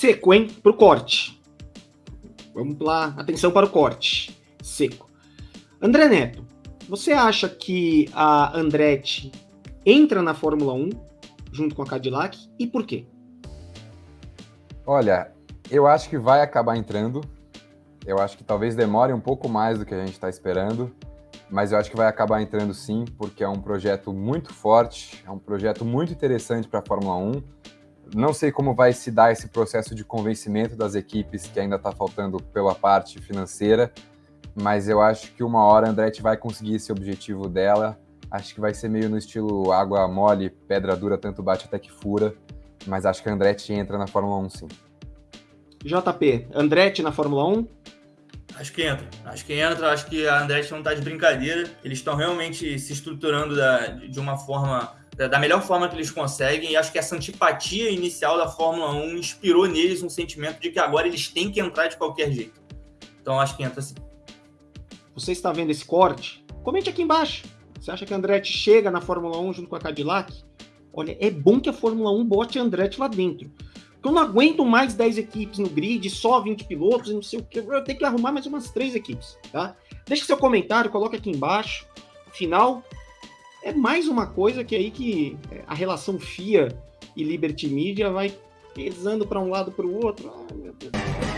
seco, hein? Pro corte. Vamos lá, atenção para o corte. Seco. André Neto, você acha que a Andretti entra na Fórmula 1 junto com a Cadillac e por quê? Olha, eu acho que vai acabar entrando. Eu acho que talvez demore um pouco mais do que a gente está esperando, mas eu acho que vai acabar entrando sim, porque é um projeto muito forte, é um projeto muito interessante para a Fórmula 1. Não sei como vai se dar esse processo de convencimento das equipes, que ainda está faltando pela parte financeira, mas eu acho que uma hora a Andretti vai conseguir esse objetivo dela. Acho que vai ser meio no estilo água mole, pedra dura, tanto bate até que fura, mas acho que a Andretti entra na Fórmula 1 sim. JP, Andretti na Fórmula 1? Acho que entra. Acho que entra. Acho que a Andretti não está de brincadeira. Eles estão realmente se estruturando da, de uma forma, da, melhor forma que eles conseguem. E acho que essa antipatia inicial da Fórmula 1 inspirou neles um sentimento de que agora eles têm que entrar de qualquer jeito. Então acho que entra sim. Você está vendo esse corte? Comente aqui embaixo. Você acha que Andretti chega na Fórmula 1 junto com a Cadillac? Olha, é bom que a Fórmula 1 bote Andretti lá dentro. Porque eu não aguento mais 10 equipes no grid, só 20 pilotos, não sei o que. Eu tenho que arrumar mais umas 3 equipes, tá? Deixe seu comentário, coloque aqui embaixo. Afinal, é mais uma coisa que aí que é, a relação FIA e Liberty Media vai pesando para um lado para o outro. Ai, meu Deus.